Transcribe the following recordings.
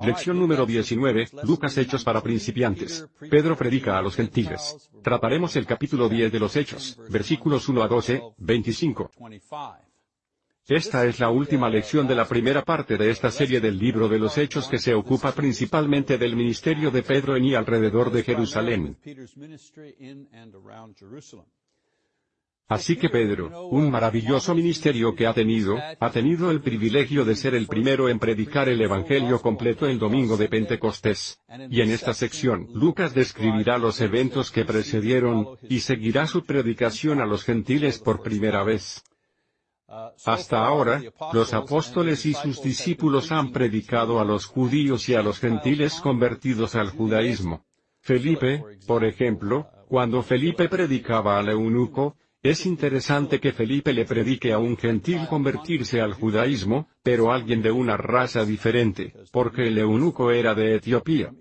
Lección número 19, Lucas Hechos para principiantes. Pedro predica a los gentiles. Trataremos el capítulo 10 de los Hechos, versículos 1 a 12, 25. Esta es la última lección de la primera parte de esta serie del libro de los Hechos que se ocupa principalmente del ministerio de Pedro en y alrededor de Jerusalén. Así que Pedro, un maravilloso ministerio que ha tenido, ha tenido el privilegio de ser el primero en predicar el Evangelio completo el domingo de Pentecostés. Y en esta sección, Lucas describirá los eventos que precedieron, y seguirá su predicación a los gentiles por primera vez. Hasta ahora, los apóstoles y sus discípulos han predicado a los judíos y a los gentiles convertidos al judaísmo. Felipe, por ejemplo, cuando Felipe predicaba al eunuco, es interesante que Felipe le predique a un gentil convertirse al judaísmo, pero alguien de una raza diferente, porque el eunuco era de Etiopía.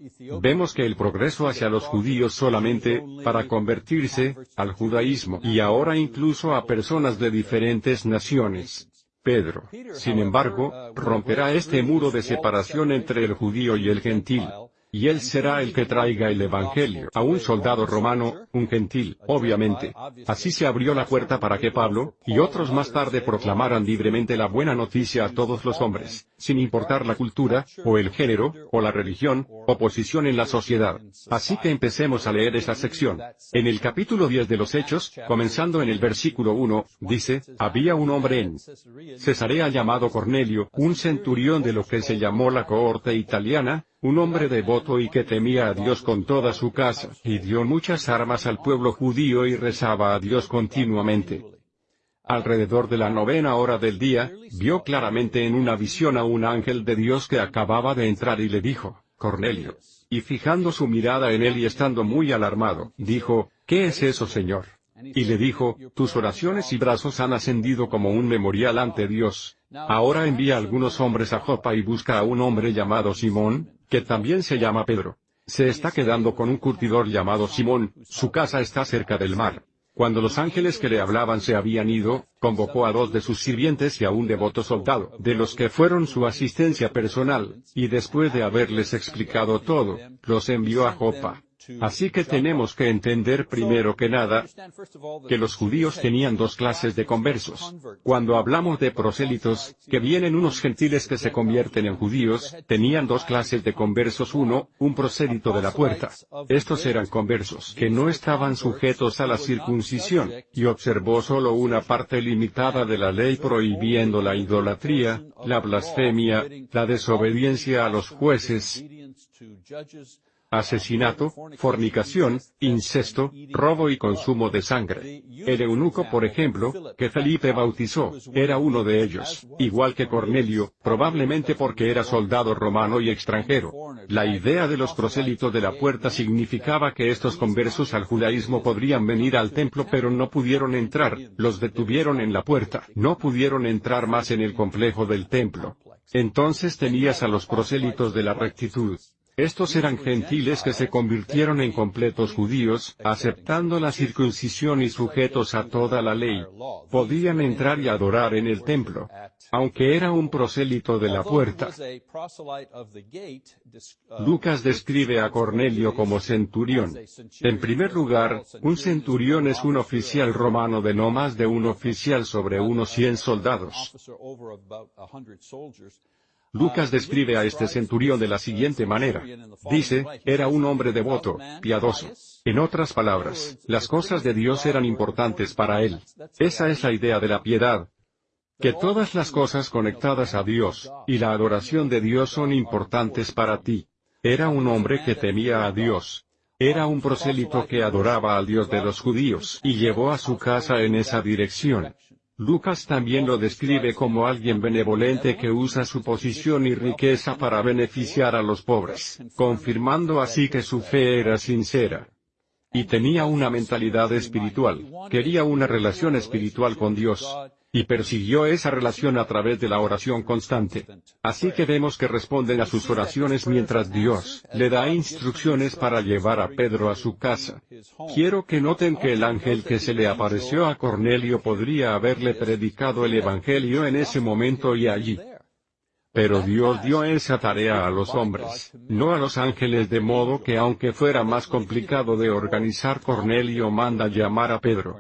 Vemos que el progreso hacia los judíos solamente, para convertirse, al judaísmo, y ahora incluso a personas de diferentes naciones. Pedro, sin embargo, romperá este muro de separación entre el judío y el gentil, y él será el que traiga el Evangelio a un soldado romano, un gentil, obviamente. Así se abrió la puerta para que Pablo, y otros más tarde proclamaran libremente la buena noticia a todos los hombres, sin importar la cultura, o el género, o la religión, o posición en la sociedad. Así que empecemos a leer esa sección. En el capítulo 10 de los Hechos, comenzando en el versículo 1, dice, había un hombre en Cesarea llamado Cornelio, un centurión de lo que se llamó la cohorte italiana, un hombre devoto y que temía a Dios con toda su casa, y dio muchas armas al pueblo judío y rezaba a Dios continuamente. Alrededor de la novena hora del día, vio claramente en una visión a un ángel de Dios que acababa de entrar y le dijo, Cornelio. Y fijando su mirada en él y estando muy alarmado, dijo, ¿qué es eso, Señor? Y le dijo, tus oraciones y brazos han ascendido como un memorial ante Dios. Ahora envía algunos hombres a Jopa y busca a un hombre llamado Simón, que también se llama Pedro. Se está quedando con un curtidor llamado Simón, su casa está cerca del mar. Cuando los ángeles que le hablaban se habían ido, convocó a dos de sus sirvientes y a un devoto soldado, de los que fueron su asistencia personal, y después de haberles explicado todo, los envió a Jopa. Así que tenemos que entender primero que nada que los judíos tenían dos clases de conversos. Cuando hablamos de prosélitos, que vienen unos gentiles que se convierten en judíos, tenían dos clases de conversos. Uno, un prosélito de la puerta. Estos eran conversos que no estaban sujetos a la circuncisión, y observó solo una parte limitada de la ley prohibiendo la idolatría, la blasfemia, la desobediencia a los jueces, asesinato, fornicación, incesto, robo y consumo de sangre. El eunuco, por ejemplo, que Felipe bautizó, era uno de ellos, igual que Cornelio, probablemente porque era soldado romano y extranjero. La idea de los prosélitos de la puerta significaba que estos conversos al judaísmo podrían venir al templo pero no pudieron entrar, los detuvieron en la puerta, no pudieron entrar más en el complejo del templo. Entonces tenías a los prosélitos de la rectitud, estos eran gentiles que se convirtieron en completos judíos, aceptando la circuncisión y sujetos a toda la ley. Podían entrar y adorar en el templo. Aunque era un prosélito de la puerta. Lucas describe a Cornelio como centurión. En primer lugar, un centurión es un oficial romano de no más de un oficial sobre unos cien soldados. Lucas describe a este centurión de la siguiente manera. Dice, era un hombre devoto, piadoso. En otras palabras, las cosas de Dios eran importantes para él. Esa es la idea de la piedad. Que todas las cosas conectadas a Dios, y la adoración de Dios son importantes para ti. Era un hombre que temía a Dios. Era un prosélito que adoraba al Dios de los judíos y llevó a su casa en esa dirección. Lucas también lo describe como alguien benevolente que usa su posición y riqueza para beneficiar a los pobres, confirmando así que su fe era sincera. Y tenía una mentalidad espiritual, quería una relación espiritual con Dios, y persiguió esa relación a través de la oración constante. Así que vemos que responden a sus oraciones mientras Dios le da instrucciones para llevar a Pedro a su casa. Quiero que noten que el ángel que se le apareció a Cornelio podría haberle predicado el Evangelio en ese momento y allí. Pero Dios dio esa tarea a los hombres, no a los ángeles de modo que aunque fuera más complicado de organizar Cornelio manda llamar a Pedro.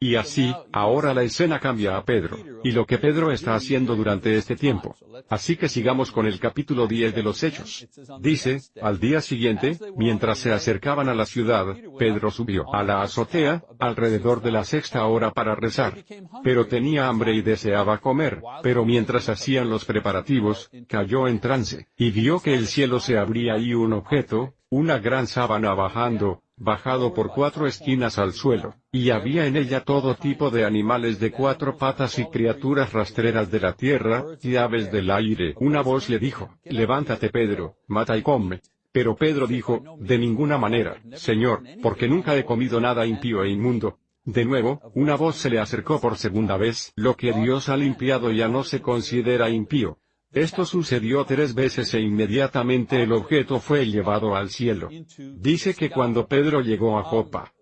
Y así, ahora la escena cambia a Pedro, y lo que Pedro está haciendo durante este tiempo. Así que sigamos con el capítulo 10 de los Hechos. Dice, al día siguiente, mientras se acercaban a la ciudad, Pedro subió a la azotea, alrededor de la sexta hora para rezar. Pero tenía hambre y deseaba comer, pero mientras hacían los preparativos, cayó en trance, y vio que el cielo se abría y un objeto, una gran sábana bajando, bajado por cuatro esquinas al suelo, y había en ella todo tipo de animales de cuatro patas y criaturas rastreras de la tierra, y aves del aire. Una voz le dijo, Levántate Pedro, mata y come. Pero Pedro dijo, De ninguna manera, Señor, porque nunca he comido nada impío e inmundo. De nuevo, una voz se le acercó por segunda vez, lo que Dios ha limpiado ya no se considera impío. Esto sucedió tres veces e inmediatamente el objeto fue llevado al cielo. Dice que cuando Pedro llegó a Jopa,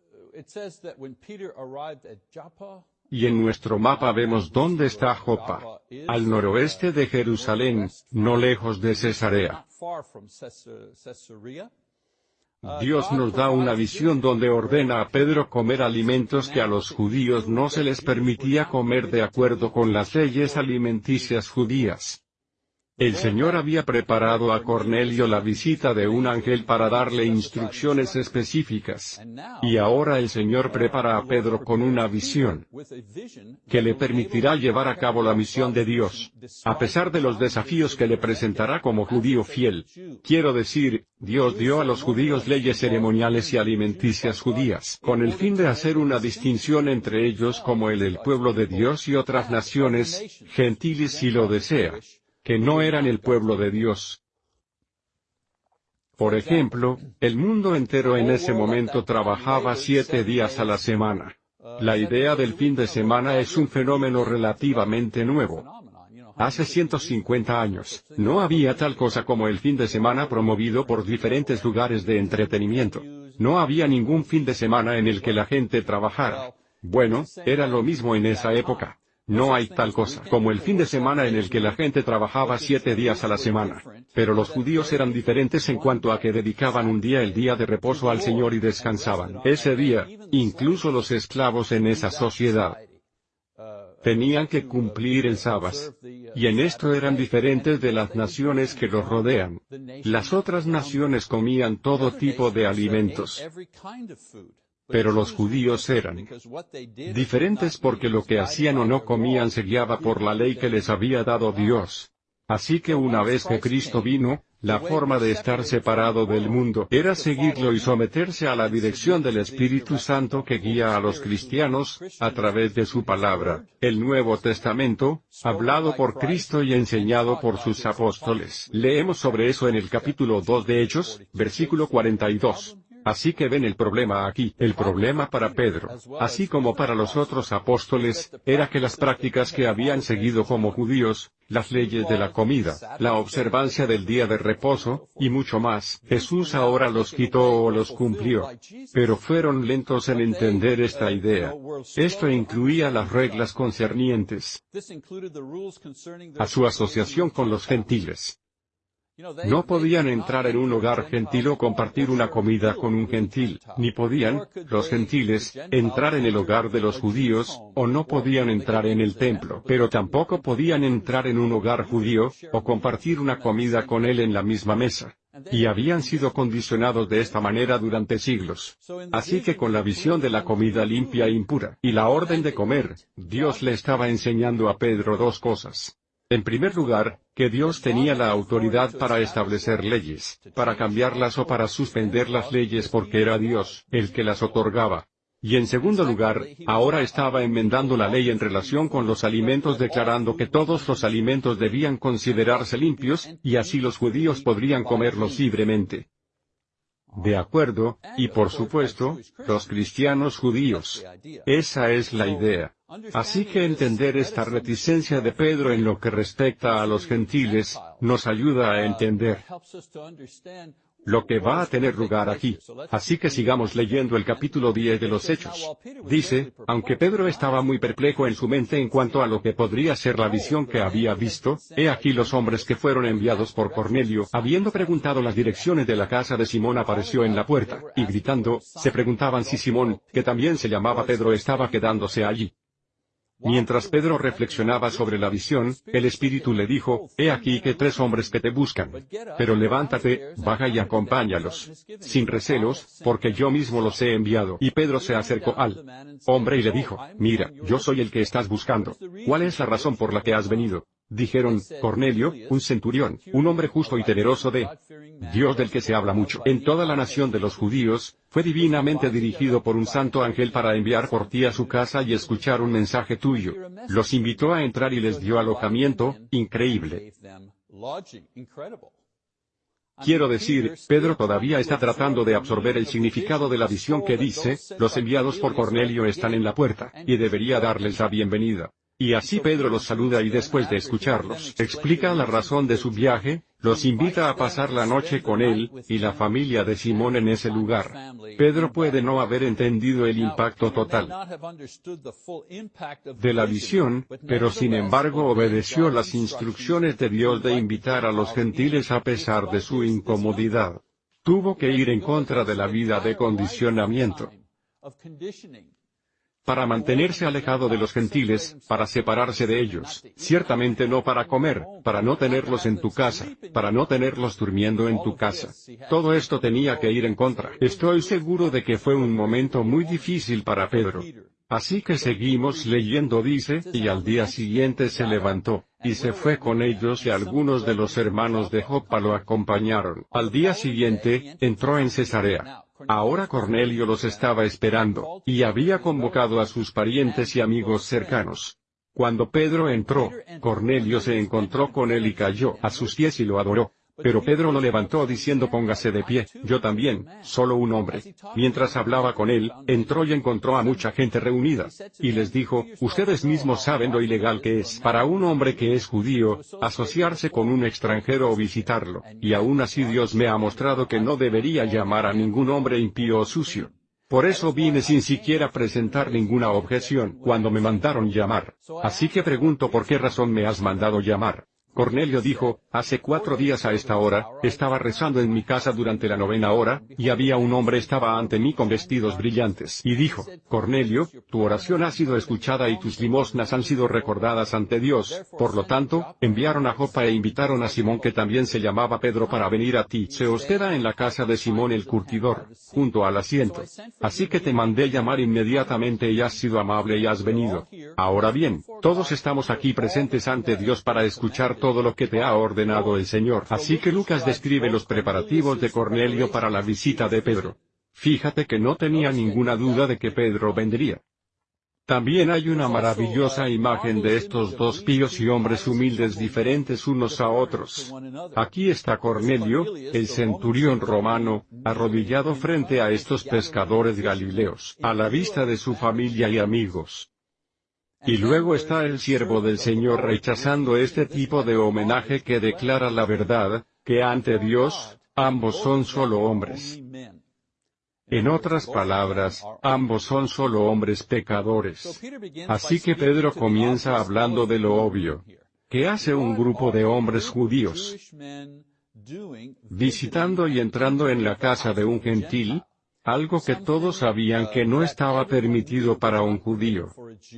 y en nuestro mapa vemos dónde está Jopa, al noroeste de Jerusalén, no lejos de Cesarea. Dios nos da una visión donde ordena a Pedro comer alimentos que a los judíos no se les permitía comer de acuerdo con las leyes alimenticias judías. El Señor había preparado a Cornelio la visita de un ángel para darle instrucciones específicas. Y ahora el Señor prepara a Pedro con una visión que le permitirá llevar a cabo la misión de Dios, a pesar de los desafíos que le presentará como judío fiel. Quiero decir, Dios dio a los judíos leyes ceremoniales y alimenticias judías, con el fin de hacer una distinción entre ellos como el del pueblo de Dios y otras naciones, gentiles si lo desea que no eran el pueblo de Dios. Por ejemplo, el mundo entero en ese momento trabajaba siete días a la semana. La idea del fin de semana es un fenómeno relativamente nuevo. Hace 150 años, no había tal cosa como el fin de semana promovido por diferentes lugares de entretenimiento. No había ningún fin de semana en el que la gente trabajara. Bueno, era lo mismo en esa época. No hay tal cosa como el fin de semana en el que la gente trabajaba siete días a la semana. Pero los judíos eran diferentes en cuanto a que dedicaban un día el día de reposo al Señor y descansaban. Ese día, incluso los esclavos en esa sociedad, tenían que cumplir el sábado. Y en esto eran diferentes de las naciones que los rodean. Las otras naciones comían todo tipo de alimentos. Pero los judíos eran diferentes porque lo que hacían o no comían se guiaba por la ley que les había dado Dios. Así que una vez que Cristo vino, la forma de estar separado del mundo era seguirlo y someterse a la dirección del Espíritu Santo que guía a los cristianos, a través de su palabra, el Nuevo Testamento, hablado por Cristo y enseñado por sus apóstoles. Leemos sobre eso en el capítulo 2 de Hechos, versículo 42. Así que ven el problema aquí. El problema para Pedro, así como para los otros apóstoles, era que las prácticas que habían seguido como judíos, las leyes de la comida, la observancia del día de reposo, y mucho más, Jesús ahora los quitó o los cumplió. Pero fueron lentos en entender esta idea. Esto incluía las reglas concernientes a su asociación con los gentiles. No podían entrar en un hogar gentil o compartir una comida con un gentil, ni podían, los gentiles, entrar en el hogar de los judíos, o no podían entrar en el templo, pero tampoco podían entrar en un hogar judío, o compartir una comida con él en la misma mesa. Y habían sido condicionados de esta manera durante siglos. Así que con la visión de la comida limpia e impura, y la orden de comer, Dios le estaba enseñando a Pedro dos cosas. En primer lugar, que Dios tenía la autoridad para establecer leyes, para cambiarlas o para suspender las leyes porque era Dios, el que las otorgaba. Y en segundo lugar, ahora estaba enmendando la ley en relación con los alimentos declarando que todos los alimentos debían considerarse limpios, y así los judíos podrían comerlos libremente. De acuerdo, y por supuesto, los cristianos judíos. Esa es la idea. Así que entender esta reticencia de Pedro en lo que respecta a los gentiles, nos ayuda a entender lo que va a tener lugar aquí. Así que sigamos leyendo el capítulo 10 de los Hechos. Dice, aunque Pedro estaba muy perplejo en su mente en cuanto a lo que podría ser la visión que había visto, he aquí los hombres que fueron enviados por Cornelio, habiendo preguntado las direcciones de la casa de Simón apareció en la puerta, y gritando, se preguntaban si Simón, que también se llamaba Pedro estaba quedándose allí. Mientras Pedro reflexionaba sobre la visión, el Espíritu le dijo, He aquí que tres hombres que te buscan. Pero levántate, baja y acompáñalos. Sin recelos, porque yo mismo los he enviado. Y Pedro se acercó al hombre y le dijo, Mira, yo soy el que estás buscando. ¿Cuál es la razón por la que has venido? Dijeron, Cornelio, un centurión, un hombre justo y temeroso de Dios del que se habla mucho en toda la nación de los judíos, fue divinamente dirigido por un santo ángel para enviar por ti a su casa y escuchar un mensaje tuyo. Los invitó a entrar y les dio alojamiento, increíble. Quiero decir, Pedro todavía está tratando de absorber el significado de la visión que dice, los enviados por Cornelio están en la puerta, y debería darles la bienvenida. Y así Pedro los saluda y después de escucharlos, explica la razón de su viaje, los invita a pasar la noche con él, y la familia de Simón en ese lugar. Pedro puede no haber entendido el impacto total de la visión, pero sin embargo obedeció las instrucciones de Dios de invitar a los gentiles a pesar de su incomodidad. Tuvo que ir en contra de la vida de condicionamiento para mantenerse alejado de los gentiles, para separarse de ellos, ciertamente no para comer, para no tenerlos en tu casa, para no tenerlos durmiendo en tu casa. Todo esto tenía que ir en contra. Estoy seguro de que fue un momento muy difícil para Pedro. Así que seguimos leyendo dice, y al día siguiente se levantó, y se fue con ellos y algunos de los hermanos de Jopa lo acompañaron. Al día siguiente, entró en Cesarea. Ahora Cornelio los estaba esperando, y había convocado a sus parientes y amigos cercanos. Cuando Pedro entró, Cornelio se encontró con él y cayó a sus pies y lo adoró. Pero Pedro lo levantó diciendo póngase de pie, yo también, solo un hombre. Mientras hablaba con él, entró y encontró a mucha gente reunida. Y les dijo, ustedes mismos saben lo ilegal que es para un hombre que es judío, asociarse con un extranjero o visitarlo, y aún así Dios me ha mostrado que no debería llamar a ningún hombre impío o sucio. Por eso vine sin siquiera presentar ninguna objeción cuando me mandaron llamar. Así que pregunto por qué razón me has mandado llamar. Cornelio dijo, hace cuatro días a esta hora, estaba rezando en mi casa durante la novena hora, y había un hombre estaba ante mí con vestidos brillantes. Y dijo, Cornelio, tu oración ha sido escuchada y tus limosnas han sido recordadas ante Dios, por lo tanto, enviaron a Jopa e invitaron a Simón que también se llamaba Pedro para venir a ti. Se hospeda en la casa de Simón el curtidor, junto al asiento. Así que te mandé llamar inmediatamente y has sido amable y has venido. Ahora bien, todos estamos aquí presentes ante Dios para escuchar todo lo que te ha ordenado el Señor. Así que Lucas describe los preparativos de Cornelio para la visita de Pedro. Fíjate que no tenía ninguna duda de que Pedro vendría. También hay una maravillosa imagen de estos dos píos y hombres humildes diferentes unos a otros. Aquí está Cornelio, el centurión romano, arrodillado frente a estos pescadores galileos, a la vista de su familia y amigos. Y luego está el siervo del Señor rechazando este tipo de homenaje que declara la verdad, que ante Dios, ambos son solo hombres. En otras palabras, ambos son solo hombres pecadores. Así que Pedro comienza hablando de lo obvio. ¿Qué hace un grupo de hombres judíos? Visitando y entrando en la casa de un gentil, algo que todos sabían que no estaba permitido para un judío.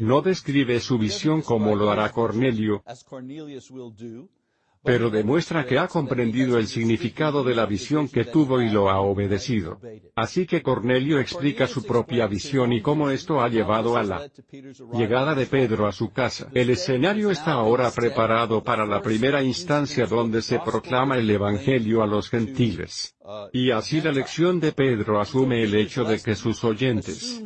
No describe su visión como lo hará Cornelio, pero demuestra que ha comprendido el significado de la visión que tuvo y lo ha obedecido. Así que Cornelio explica su propia visión y cómo esto ha llevado a la llegada de Pedro a su casa. El escenario está ahora preparado para la primera instancia donde se proclama el Evangelio a los gentiles. Y así la lección de Pedro asume el hecho de que sus oyentes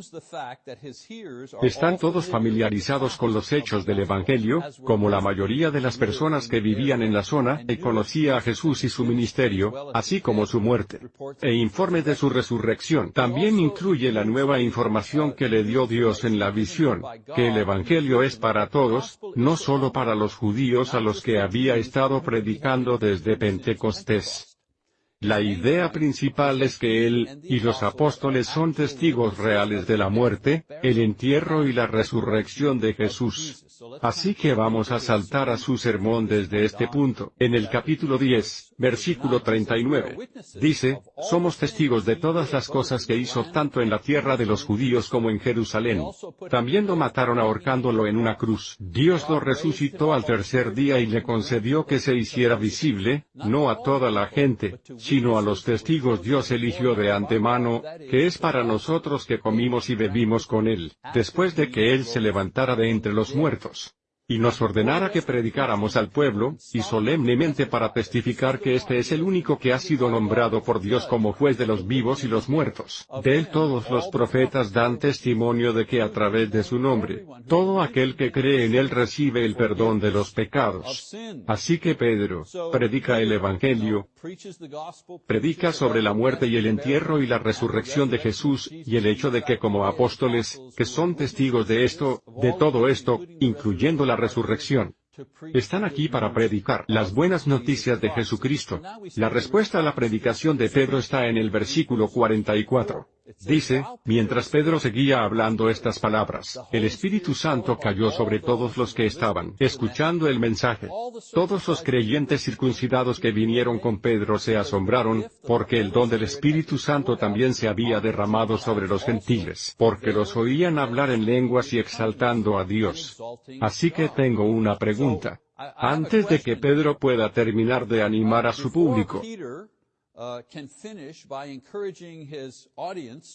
están todos familiarizados con los hechos del Evangelio, como la mayoría de las personas que vivían en la zona, y conocía a Jesús y su ministerio, así como su muerte. E informe de su resurrección también incluye la nueva información que le dio Dios en la visión, que el Evangelio es para todos, no solo para los judíos a los que había estado predicando desde Pentecostés. La idea principal es que él, y los apóstoles son testigos reales de la muerte, el entierro y la resurrección de Jesús. Así que vamos a saltar a su sermón desde este punto. En el capítulo 10, versículo 39, dice, somos testigos de todas las cosas que hizo tanto en la tierra de los judíos como en Jerusalén. También lo mataron ahorcándolo en una cruz. Dios lo resucitó al tercer día y le concedió que se hiciera visible, no a toda la gente, sino a los testigos Dios eligió de antemano, que es para nosotros que comimos y bebimos con Él, después de que Él se levantara de entre los muertos nosotros y nos ordenara que predicáramos al pueblo, y solemnemente para testificar que este es el único que ha sido nombrado por Dios como juez de los vivos y los muertos. De él todos los profetas dan testimonio de que a través de su nombre, todo aquel que cree en él recibe el perdón de los pecados. Así que Pedro, predica el Evangelio, predica sobre la muerte y el entierro y la resurrección de Jesús, y el hecho de que como apóstoles, que son testigos de esto, de todo esto, incluyendo la resurrección. Están aquí para predicar las buenas noticias de Jesucristo. La respuesta a la predicación de Pedro está en el versículo 44. Dice, mientras Pedro seguía hablando estas palabras, el Espíritu Santo cayó sobre todos los que estaban escuchando el mensaje. Todos los creyentes circuncidados que vinieron con Pedro se asombraron, porque el don del Espíritu Santo también se había derramado sobre los gentiles, porque los oían hablar en lenguas y exaltando a Dios. Así que tengo una pregunta. Antes de que Pedro pueda terminar de animar a su público,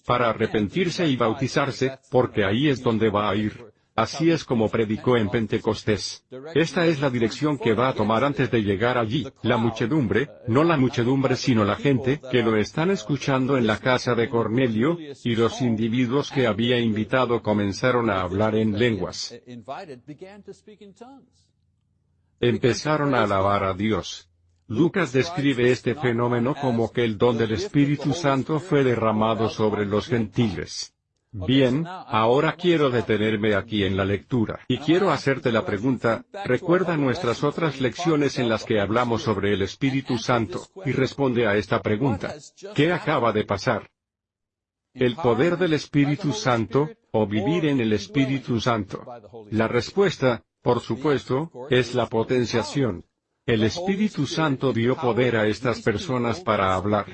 para arrepentirse y bautizarse, porque ahí es donde va a ir. Así es como predicó en Pentecostés. Esta es la dirección que va a tomar antes de llegar allí. La muchedumbre, no la muchedumbre sino la gente, que lo están escuchando en la casa de Cornelio, y los individuos que había invitado comenzaron a hablar en lenguas. Empezaron a alabar a Dios. Lucas describe este fenómeno como que el don del Espíritu Santo fue derramado sobre los gentiles. Bien, ahora quiero detenerme aquí en la lectura, y quiero hacerte la pregunta, recuerda nuestras otras lecciones en las que hablamos sobre el Espíritu Santo, y responde a esta pregunta. ¿Qué acaba de pasar? ¿El poder del Espíritu Santo, o vivir en el Espíritu Santo? La respuesta, por supuesto, es la potenciación. El Espíritu Santo dio poder a estas personas para hablar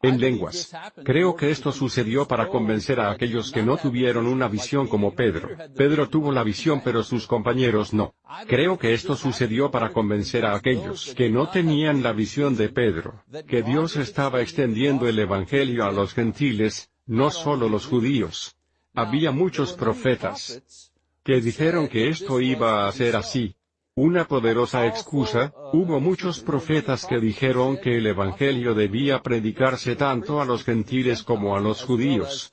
en lenguas. Creo que esto sucedió para convencer a aquellos que no tuvieron una visión como Pedro. Pedro tuvo la visión pero sus compañeros no. Creo que esto sucedió para convencer a aquellos que no tenían la visión de Pedro, que Dios estaba extendiendo el Evangelio a los gentiles, no solo los judíos. Había muchos profetas que dijeron que esto iba a ser así, una poderosa excusa, hubo muchos profetas que dijeron que el Evangelio debía predicarse tanto a los gentiles como a los judíos.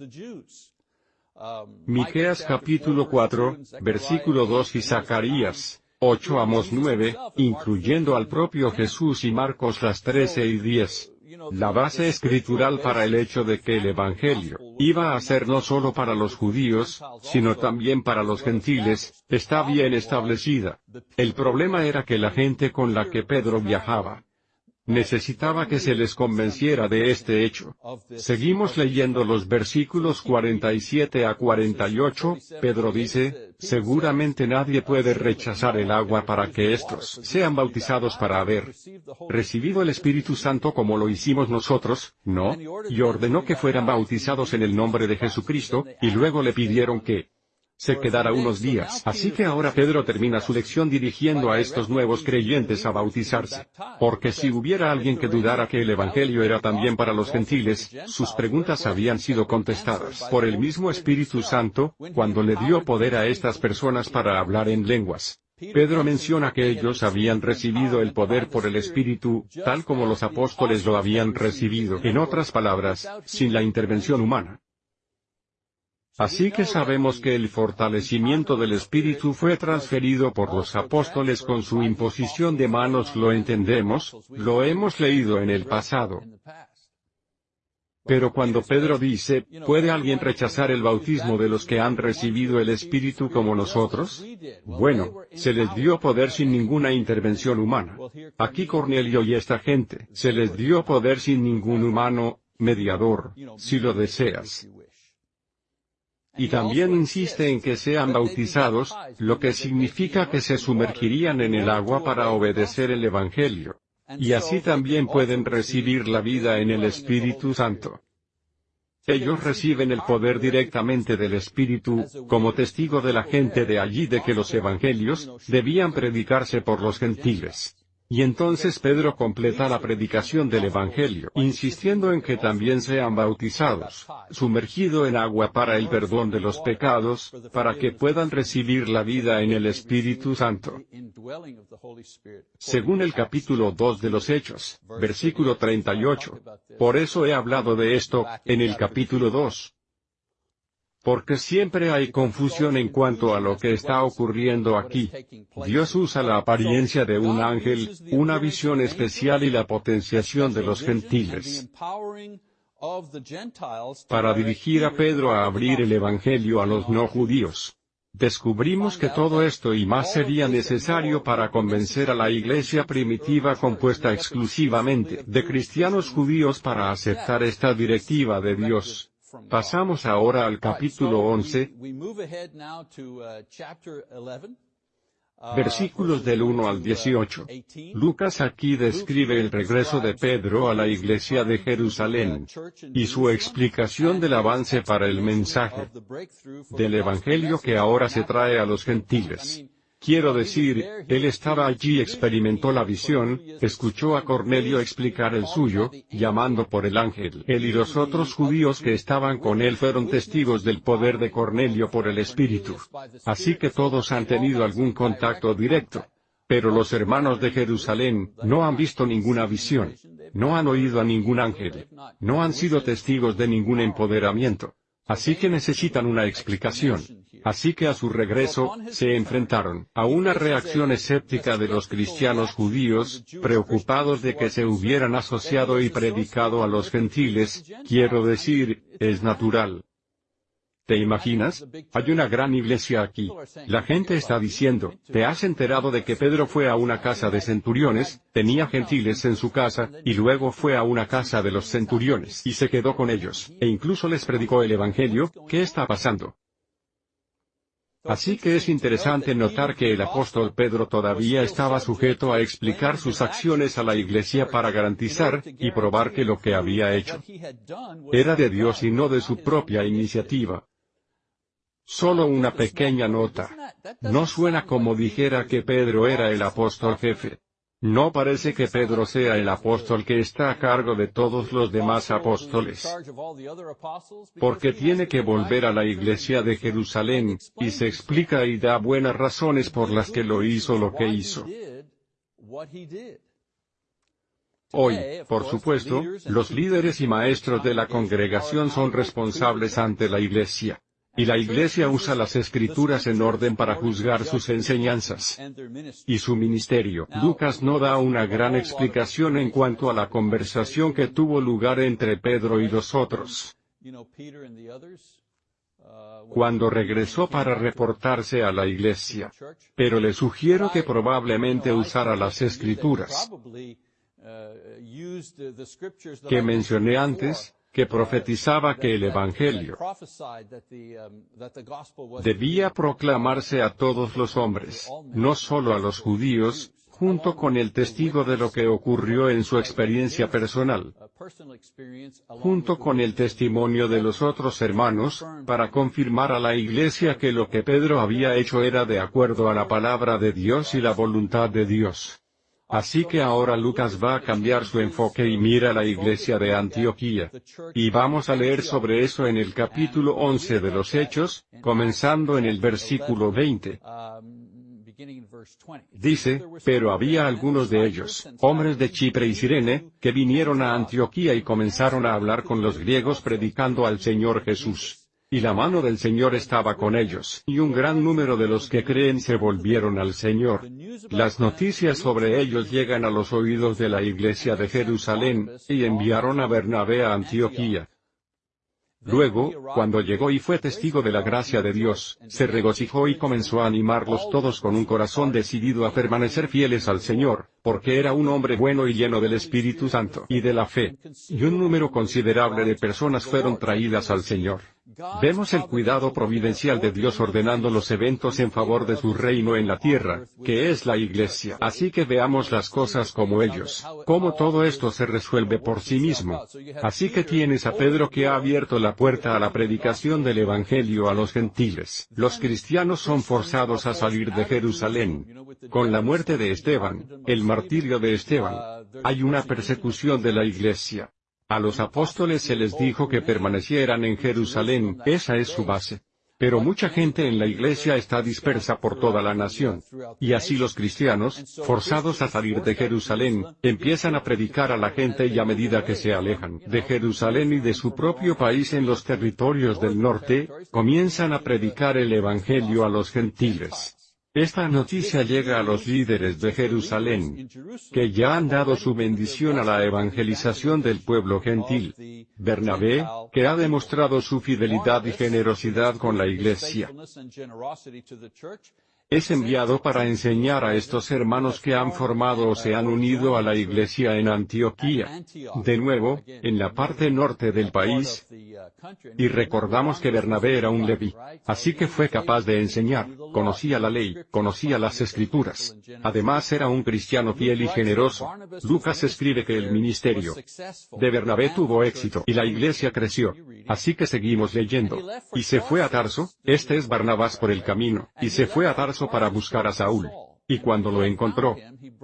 Miqueas capítulo 4, versículo 2 y Zacarías 8 Amos 9, incluyendo al propio Jesús y Marcos las 13 y 10 la base escritural para el hecho de que el Evangelio iba a ser no solo para los judíos, sino también para los gentiles, está bien establecida. El problema era que la gente con la que Pedro viajaba necesitaba que se les convenciera de este hecho. Seguimos leyendo los versículos 47 a 48, Pedro dice, seguramente nadie puede rechazar el agua para que éstos sean bautizados para haber recibido el Espíritu Santo como lo hicimos nosotros, ¿no? Y ordenó que fueran bautizados en el nombre de Jesucristo, y luego le pidieron que se quedará unos días. Así que ahora Pedro termina su lección dirigiendo a estos nuevos creyentes a bautizarse. Porque si hubiera alguien que dudara que el Evangelio era también para los gentiles, sus preguntas habían sido contestadas por el mismo Espíritu Santo, cuando le dio poder a estas personas para hablar en lenguas. Pedro menciona que ellos habían recibido el poder por el Espíritu, tal como los apóstoles lo habían recibido. En otras palabras, sin la intervención humana. Así que sabemos que el fortalecimiento del Espíritu fue transferido por los apóstoles con su imposición de manos lo entendemos, lo hemos leído en el pasado. Pero cuando Pedro dice, ¿puede alguien rechazar el bautismo de los que han recibido el Espíritu como nosotros? Bueno, se les dio poder sin ninguna intervención humana. Aquí Cornelio y esta gente, se les dio poder sin ningún humano, mediador, si lo deseas. Y también insiste en que sean bautizados, lo que significa que se sumergirían en el agua para obedecer el Evangelio. Y así también pueden recibir la vida en el Espíritu Santo. Ellos reciben el poder directamente del Espíritu, como testigo de la gente de allí de que los evangelios debían predicarse por los gentiles. Y entonces Pedro completa la predicación del Evangelio, insistiendo en que también sean bautizados, sumergido en agua para el perdón de los pecados, para que puedan recibir la vida en el Espíritu Santo. Según el capítulo 2 de los Hechos, versículo 38. Por eso he hablado de esto, en el capítulo 2 porque siempre hay confusión en cuanto a lo que está ocurriendo aquí. Dios usa la apariencia de un ángel, una visión especial y la potenciación de los gentiles para dirigir a Pedro a abrir el Evangelio a los no judíos. Descubrimos que todo esto y más sería necesario para convencer a la iglesia primitiva compuesta exclusivamente de cristianos judíos para aceptar esta directiva de Dios. Pasamos ahora al capítulo 11, versículos del 1 al 18. Lucas aquí describe el regreso de Pedro a la iglesia de Jerusalén, y su explicación del avance para el mensaje del Evangelio que ahora se trae a los gentiles. Quiero decir, él estaba allí, experimentó la visión, escuchó a Cornelio explicar el suyo, llamando por el ángel. Él y los otros judíos que estaban con él fueron testigos del poder de Cornelio por el Espíritu. Así que todos han tenido algún contacto directo. Pero los hermanos de Jerusalén no han visto ninguna visión. No han oído a ningún ángel. No han sido testigos de ningún empoderamiento. Así que necesitan una explicación. Así que a su regreso, se enfrentaron a una reacción escéptica de los cristianos judíos, preocupados de que se hubieran asociado y predicado a los gentiles, quiero decir, es natural. ¿Te imaginas? Hay una gran iglesia aquí. La gente está diciendo, ¿te has enterado de que Pedro fue a una casa de centuriones, tenía gentiles en su casa, y luego fue a una casa de los centuriones y se quedó con ellos, e incluso les predicó el Evangelio? ¿Qué está pasando? Así que es interesante notar que el apóstol Pedro todavía estaba sujeto a explicar sus acciones a la iglesia para garantizar y probar que lo que había hecho era de Dios y no de su propia iniciativa. Solo una pequeña nota. No suena como dijera que Pedro era el apóstol jefe. No parece que Pedro sea el apóstol que está a cargo de todos los demás apóstoles. Porque tiene que volver a la iglesia de Jerusalén, y se explica y da buenas razones por las que lo hizo lo que hizo. Hoy, por supuesto, los líderes y maestros de la congregación son responsables ante la iglesia. Y la Iglesia usa las escrituras en orden para juzgar sus enseñanzas y su ministerio. Lucas no da una gran explicación en cuanto a la conversación que tuvo lugar entre Pedro y los otros. Cuando regresó para reportarse a la iglesia. Pero le sugiero que probablemente usara las escrituras que mencioné antes, que profetizaba que el Evangelio debía proclamarse a todos los hombres, no solo a los judíos, junto con el testigo de lo que ocurrió en su experiencia personal, junto con el testimonio de los otros hermanos, para confirmar a la iglesia que lo que Pedro había hecho era de acuerdo a la palabra de Dios y la voluntad de Dios. Así que ahora Lucas va a cambiar su enfoque y mira la iglesia de Antioquía. Y vamos a leer sobre eso en el capítulo 11 de los Hechos, comenzando en el versículo 20. Dice, pero había algunos de ellos, hombres de Chipre y Sirene, que vinieron a Antioquía y comenzaron a hablar con los griegos predicando al Señor Jesús. Y la mano del Señor estaba con ellos, y un gran número de los que creen se volvieron al Señor. Las noticias sobre ellos llegan a los oídos de la iglesia de Jerusalén, y enviaron a Bernabé a Antioquía. Luego, cuando llegó y fue testigo de la gracia de Dios, se regocijó y comenzó a animarlos todos con un corazón decidido a permanecer fieles al Señor, porque era un hombre bueno y lleno del Espíritu Santo y de la fe. Y un número considerable de personas fueron traídas al Señor. Vemos el cuidado providencial de Dios ordenando los eventos en favor de su reino en la tierra, que es la iglesia. Así que veamos las cosas como ellos, cómo todo esto se resuelve por sí mismo. Así que tienes a Pedro que ha abierto la puerta a la predicación del Evangelio a los gentiles. Los cristianos son forzados a salir de Jerusalén. Con la muerte de Esteban, el martirio de Esteban, hay una persecución de la iglesia. A los apóstoles se les dijo que permanecieran en Jerusalén, esa es su base. Pero mucha gente en la iglesia está dispersa por toda la nación. Y así los cristianos, forzados a salir de Jerusalén, empiezan a predicar a la gente y a medida que se alejan de Jerusalén y de su propio país en los territorios del norte, comienzan a predicar el Evangelio a los gentiles. Esta noticia llega a los líderes de Jerusalén, que ya han dado su bendición a la evangelización del pueblo gentil. Bernabé, que ha demostrado su fidelidad y generosidad con la iglesia, es enviado para enseñar a estos hermanos que han formado o se han unido a la iglesia en Antioquía. De nuevo, en la parte norte del país. Y recordamos que Bernabé era un leví. Así que fue capaz de enseñar, conocía la ley, conocía las escrituras. Además era un cristiano fiel y generoso. Lucas escribe que el ministerio de Bernabé tuvo éxito y la iglesia creció. Así que seguimos leyendo. Y se fue a Tarso, este es Barnabás por el camino, y se fue a Tarso para buscar a Saúl. Y cuando lo encontró,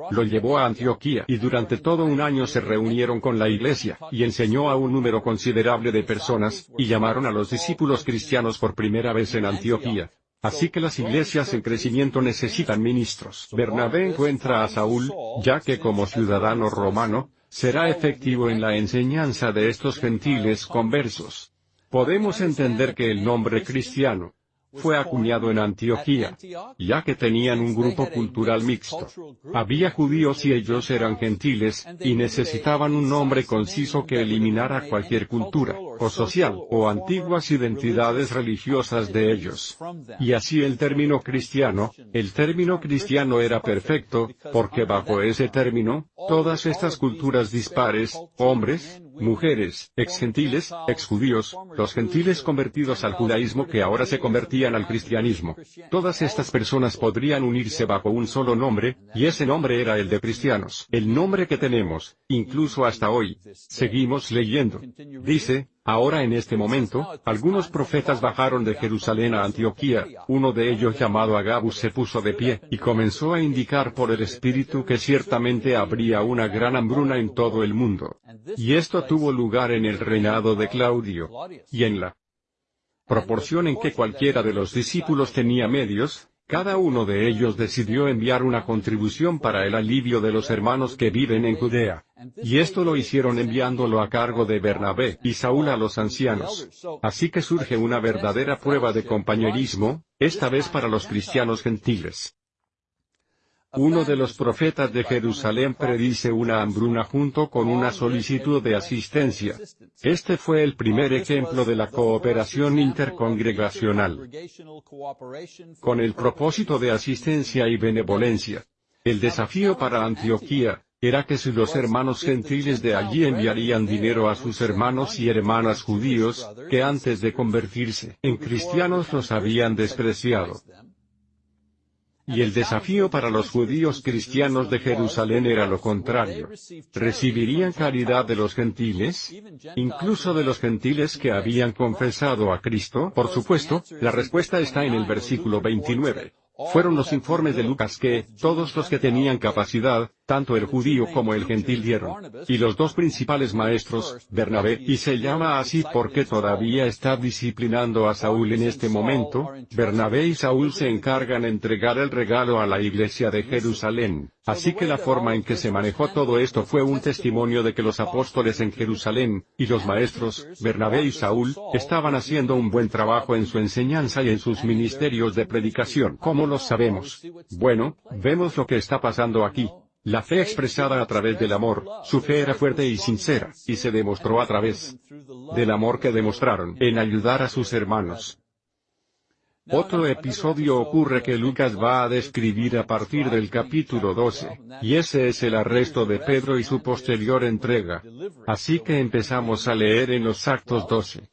lo llevó a Antioquía y durante todo un año se reunieron con la iglesia, y enseñó a un número considerable de personas, y llamaron a los discípulos cristianos por primera vez en Antioquía. Así que las iglesias en crecimiento necesitan ministros. Bernabé encuentra a Saúl, ya que como ciudadano romano, será efectivo en la enseñanza de estos gentiles conversos. Podemos entender que el nombre cristiano, fue acuñado en Antioquía, ya que tenían un grupo cultural mixto. Había judíos y ellos eran gentiles, y necesitaban un nombre conciso que eliminara cualquier cultura, o social, o antiguas identidades religiosas de ellos. Y así el término cristiano, el término cristiano era perfecto, porque bajo ese término, todas estas culturas dispares, hombres, mujeres, ex-gentiles, ex-judíos, los gentiles convertidos al judaísmo que ahora se convertían al cristianismo. Todas estas personas podrían unirse bajo un solo nombre, y ese nombre era el de cristianos. El nombre que tenemos, incluso hasta hoy. Seguimos leyendo. Dice, Ahora en este momento, algunos profetas bajaron de Jerusalén a Antioquía, uno de ellos llamado Agabus se puso de pie, y comenzó a indicar por el Espíritu que ciertamente habría una gran hambruna en todo el mundo. Y esto tuvo lugar en el reinado de Claudio, y en la proporción en que cualquiera de los discípulos tenía medios, cada uno de ellos decidió enviar una contribución para el alivio de los hermanos que viven en Judea. Y esto lo hicieron enviándolo a cargo de Bernabé y Saúl a los ancianos. Así que surge una verdadera prueba de compañerismo, esta vez para los cristianos gentiles. Uno de los profetas de Jerusalén predice una hambruna junto con una solicitud de asistencia. Este fue el primer ejemplo de la cooperación intercongregacional. Con el propósito de asistencia y benevolencia. El desafío para Antioquía, era que si los hermanos gentiles de allí enviarían dinero a sus hermanos y hermanas judíos, que antes de convertirse en cristianos los habían despreciado. Y el desafío para los judíos cristianos de Jerusalén era lo contrario. ¿Recibirían caridad de los gentiles? ¿Incluso de los gentiles que habían confesado a Cristo? Por supuesto, la respuesta está en el versículo 29. Fueron los informes de Lucas que, todos los que tenían capacidad, tanto el judío como el gentil dieron. Y los dos principales maestros, Bernabé, y se llama así porque todavía está disciplinando a Saúl en este momento, Bernabé y Saúl se encargan entregar el regalo a la iglesia de Jerusalén. Así que la forma en que se manejó todo esto fue un testimonio de que los apóstoles en Jerusalén, y los maestros, Bernabé y Saúl, estaban haciendo un buen trabajo en su enseñanza y en sus ministerios de predicación. ¿Cómo lo sabemos? Bueno, vemos lo que está pasando aquí. La fe expresada a través del amor, su fe era fuerte y sincera, y se demostró a través del amor que demostraron en ayudar a sus hermanos. Otro episodio ocurre que Lucas va a describir a partir del capítulo 12, y ese es el arresto de Pedro y su posterior entrega. Así que empezamos a leer en los Actos 12.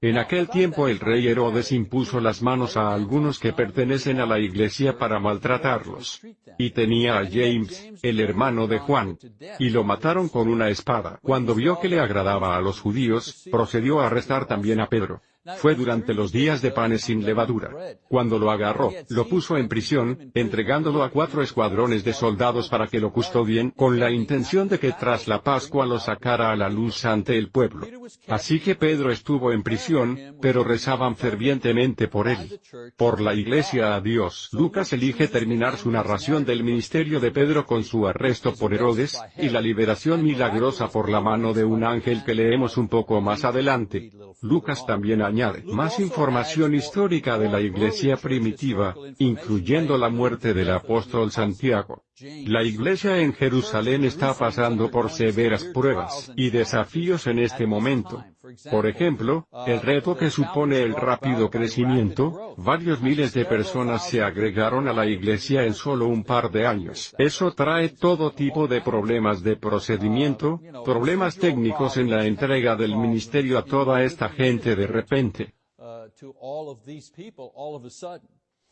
En aquel tiempo el rey Herodes impuso las manos a algunos que pertenecen a la iglesia para maltratarlos. Y tenía a James, el hermano de Juan. Y lo mataron con una espada. Cuando vio que le agradaba a los judíos, procedió a arrestar también a Pedro. Fue durante los días de panes sin levadura. Cuando lo agarró, lo puso en prisión, entregándolo a cuatro escuadrones de soldados para que lo custodien, con la intención de que tras la Pascua lo sacara a la luz ante el pueblo. Así que Pedro estuvo en prisión, pero rezaban fervientemente por él. Por la iglesia a Dios. Lucas elige terminar su narración del ministerio de Pedro con su arresto por Herodes, y la liberación milagrosa por la mano de un ángel que leemos un poco más adelante. Lucas también añade más información histórica de la iglesia primitiva, incluyendo la muerte del apóstol Santiago. La iglesia en Jerusalén está pasando por severas pruebas y desafíos en este momento. Por ejemplo, el reto que supone el rápido crecimiento, varios miles de personas se agregaron a la iglesia en solo un par de años. Eso trae todo tipo de problemas de procedimiento, problemas técnicos en la entrega del ministerio a toda esta gente de repente.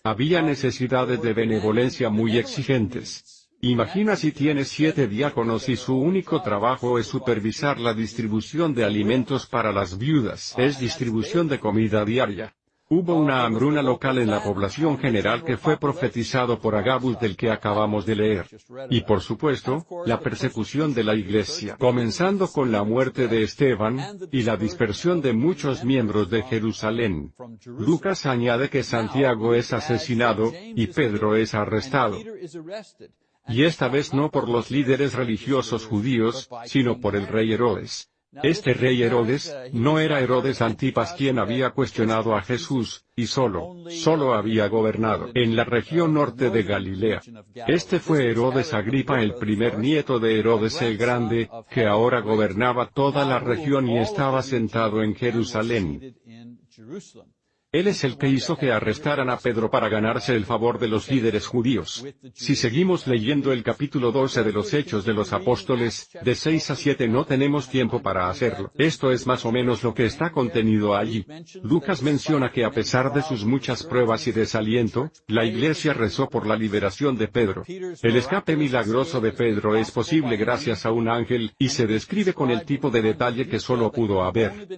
Había necesidades de benevolencia muy exigentes. Imagina si tienes siete diáconos y su único trabajo es supervisar la distribución de alimentos para las viudas, es distribución de comida diaria. Hubo una hambruna local en la población general que fue profetizado por Agabus del que acabamos de leer. Y por supuesto, la persecución de la iglesia, comenzando con la muerte de Esteban, y la dispersión de muchos miembros de Jerusalén. Lucas añade que Santiago es asesinado, y Pedro es arrestado. Y esta vez no por los líderes religiosos judíos, sino por el rey Herodes. Este rey Herodes, no era Herodes Antipas quien había cuestionado a Jesús, y solo, solo había gobernado en la región norte de Galilea. Este fue Herodes Agripa el primer nieto de Herodes el Grande, que ahora gobernaba toda la región y estaba sentado en Jerusalén. Él es el que hizo que arrestaran a Pedro para ganarse el favor de los líderes judíos. Si seguimos leyendo el capítulo 12 de los Hechos de los Apóstoles, de 6 a 7 no tenemos tiempo para hacerlo. Esto es más o menos lo que está contenido allí. Lucas menciona que a pesar de sus muchas pruebas y desaliento, la iglesia rezó por la liberación de Pedro. El escape milagroso de Pedro es posible gracias a un ángel, y se describe con el tipo de detalle que solo pudo haber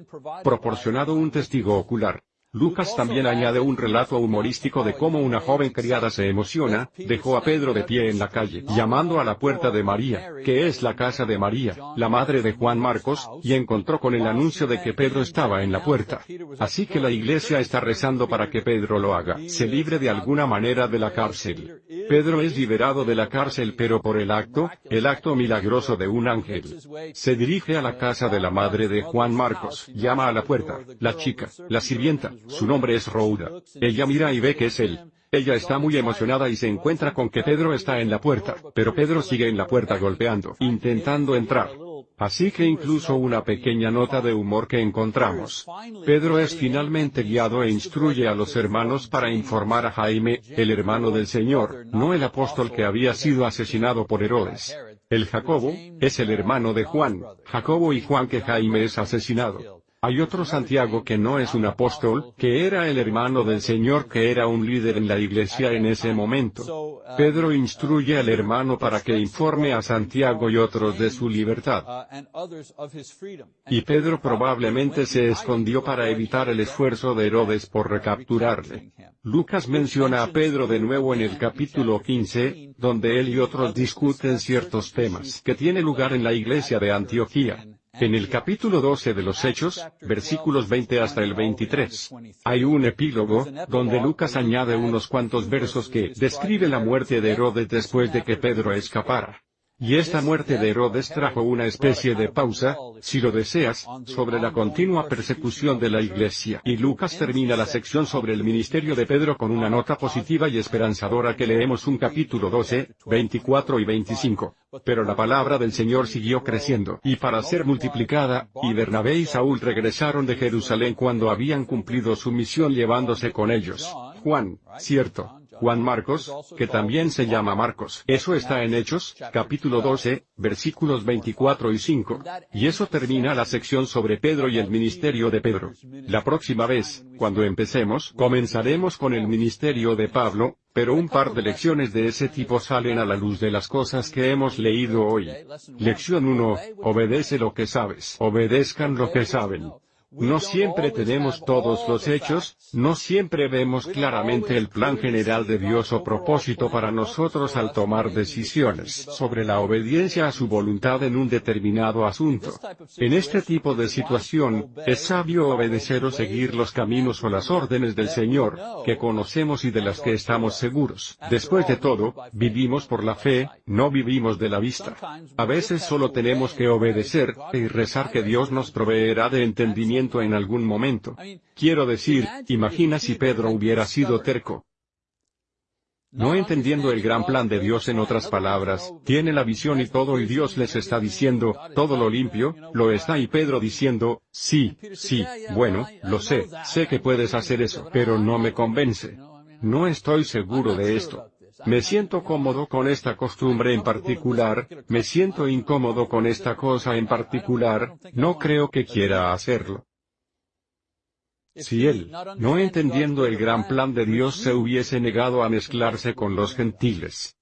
proporcionado un testigo ocular. Lucas también añade un relato humorístico de cómo una joven criada se emociona, dejó a Pedro de pie en la calle, llamando a la puerta de María, que es la casa de María, la madre de Juan Marcos, y encontró con el anuncio de que Pedro estaba en la puerta. Así que la iglesia está rezando para que Pedro lo haga, se libre de alguna manera de la cárcel. Pedro es liberado de la cárcel pero por el acto, el acto milagroso de un ángel. Se dirige a la casa de la madre de Juan Marcos, llama a la puerta, la chica, la sirvienta, su nombre es Rouda. Ella mira y ve que es él. Ella está muy emocionada y se encuentra con que Pedro está en la puerta, pero Pedro sigue en la puerta golpeando, intentando entrar. Así que incluso una pequeña nota de humor que encontramos. Pedro es finalmente guiado e instruye a los hermanos para informar a Jaime, el hermano del Señor, no el apóstol que había sido asesinado por Herodes. El Jacobo, es el hermano de Juan, Jacobo y Juan que Jaime es asesinado. Hay otro Santiago que no es un apóstol, que era el hermano del Señor que era un líder en la iglesia en ese momento. Pedro instruye al hermano para que informe a Santiago y otros de su libertad. Y Pedro probablemente se escondió para evitar el esfuerzo de Herodes por recapturarle. Lucas menciona a Pedro de nuevo en el capítulo 15, donde él y otros discuten ciertos temas que tiene lugar en la iglesia de Antioquía. En el capítulo 12 de los Hechos, versículos 20 hasta el 23, hay un epílogo, donde Lucas añade unos cuantos versos que describe la muerte de Herodes después de que Pedro escapara. Y esta muerte de Herodes trajo una especie de pausa, si lo deseas, sobre la continua persecución de la Iglesia. Y Lucas termina la sección sobre el ministerio de Pedro con una nota positiva y esperanzadora que leemos un capítulo 12, 24 y 25. Pero la palabra del Señor siguió creciendo y para ser multiplicada, y Bernabé y Saúl regresaron de Jerusalén cuando habían cumplido su misión llevándose con ellos. Juan, cierto, Juan Marcos, que también se llama Marcos. Eso está en Hechos, capítulo 12, versículos 24 y 5. Y eso termina la sección sobre Pedro y el ministerio de Pedro. La próxima vez, cuando empecemos, comenzaremos con el ministerio de Pablo, pero un par de lecciones de ese tipo salen a la luz de las cosas que hemos leído hoy. Lección 1, obedece lo que sabes. Obedezcan lo que saben. No siempre tenemos todos los hechos, no siempre vemos claramente el plan general de Dios o propósito para nosotros al tomar decisiones sobre la obediencia a su voluntad en un determinado asunto. En este tipo de situación, es sabio obedecer o seguir los caminos o las órdenes del Señor, que conocemos y de las que estamos seguros. Después de todo, vivimos por la fe, no vivimos de la vista. A veces solo tenemos que obedecer, y rezar que Dios nos proveerá de entendimiento en algún momento. Quiero decir, imagina si Pedro hubiera sido terco. No entendiendo el gran plan de Dios en otras palabras, tiene la visión y todo y Dios les está diciendo, todo lo limpio, lo está y Pedro diciendo, sí, sí, bueno, lo sé, sé que puedes hacer eso, pero no me convence. No estoy seguro de esto. Me siento cómodo con esta costumbre en particular, me siento incómodo con esta cosa en particular, no creo que quiera hacerlo. Si él, no entendiendo el gran plan de Dios, se hubiese negado a mezclarse con los gentiles,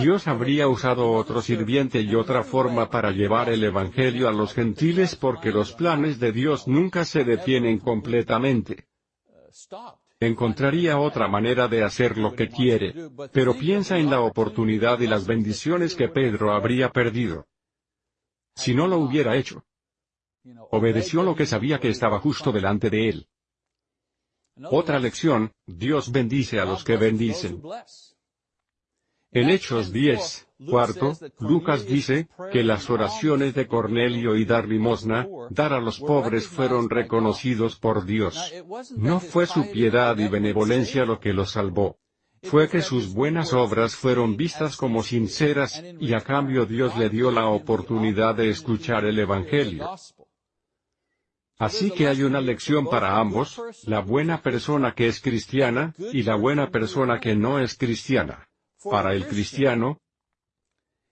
Dios habría usado otro sirviente y otra forma para llevar el Evangelio a los gentiles porque los planes de Dios nunca se detienen completamente. Encontraría otra manera de hacer lo que quiere, pero piensa en la oportunidad y las bendiciones que Pedro habría perdido. Si no lo hubiera hecho, Obedeció lo que sabía que estaba justo delante de él. Otra lección, Dios bendice a los que bendicen. En Hechos 10, cuarto, Lucas dice, que las oraciones de Cornelio y dar limosna, dar a los pobres fueron reconocidos por Dios. No fue su piedad y benevolencia lo que los salvó. Fue que sus buenas obras fueron vistas como sinceras, y a cambio Dios le dio la oportunidad de escuchar el Evangelio. Así que hay una lección para ambos, la buena persona que es cristiana, y la buena persona que no es cristiana. Para el cristiano,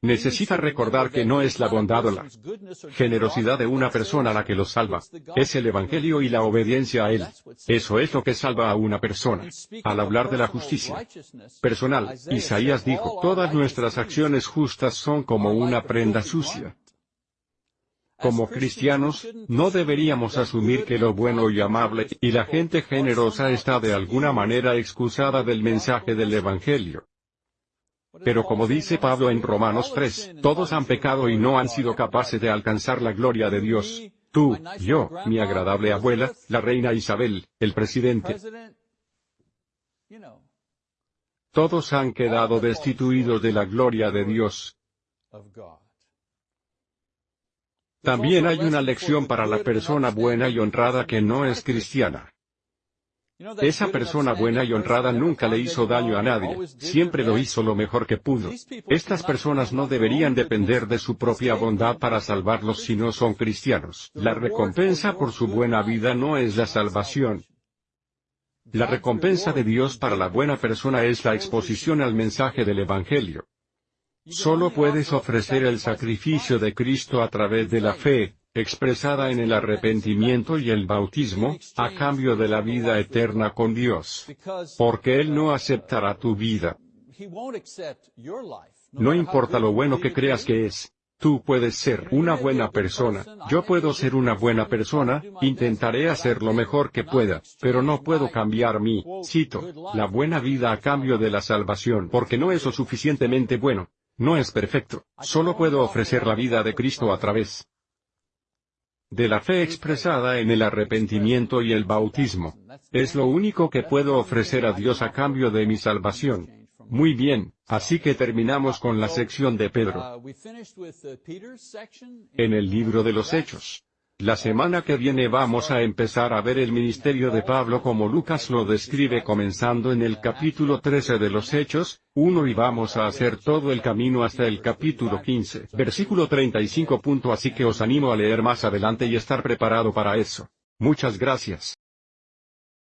necesita recordar que no es la bondad o la generosidad de una persona la que lo salva, es el Evangelio y la obediencia a él. Eso es lo que salva a una persona. Al hablar de la justicia personal, Isaías dijo, todas nuestras acciones justas son como una prenda sucia. Como cristianos, no deberíamos asumir que lo bueno y amable y la gente generosa está de alguna manera excusada del mensaje del Evangelio. Pero como dice Pablo en Romanos 3, todos han pecado y no han sido capaces de alcanzar la gloria de Dios. Tú, yo, mi agradable abuela, la reina Isabel, el presidente. Todos han quedado destituidos de la gloria de Dios. También hay una lección para la persona buena y honrada que no es cristiana. Esa persona buena y honrada nunca le hizo daño a nadie, siempre lo hizo lo mejor que pudo. Estas personas no deberían depender de su propia bondad para salvarlos si no son cristianos. La recompensa por su buena vida no es la salvación. La recompensa de Dios para la buena persona es la exposición al mensaje del Evangelio. Solo puedes ofrecer el sacrificio de Cristo a través de la fe, expresada en el arrepentimiento y el bautismo, a cambio de la vida eterna con Dios. Porque Él no aceptará tu vida. No importa lo bueno que creas que es. Tú puedes ser una buena persona, yo puedo ser una buena persona, intentaré hacer lo mejor que pueda, pero no puedo cambiar mi, cito, la buena vida a cambio de la salvación porque no es lo suficientemente bueno. No es perfecto, solo puedo ofrecer la vida de Cristo a través de la fe expresada en el arrepentimiento y el bautismo. Es lo único que puedo ofrecer a Dios a cambio de mi salvación. Muy bien, así que terminamos con la sección de Pedro. En el libro de los Hechos. La semana que viene vamos a empezar a ver el ministerio de Pablo como Lucas lo describe comenzando en el capítulo 13 de los Hechos, 1 y vamos a hacer todo el camino hasta el capítulo 15, versículo 35. Así que os animo a leer más adelante y estar preparado para eso. Muchas gracias.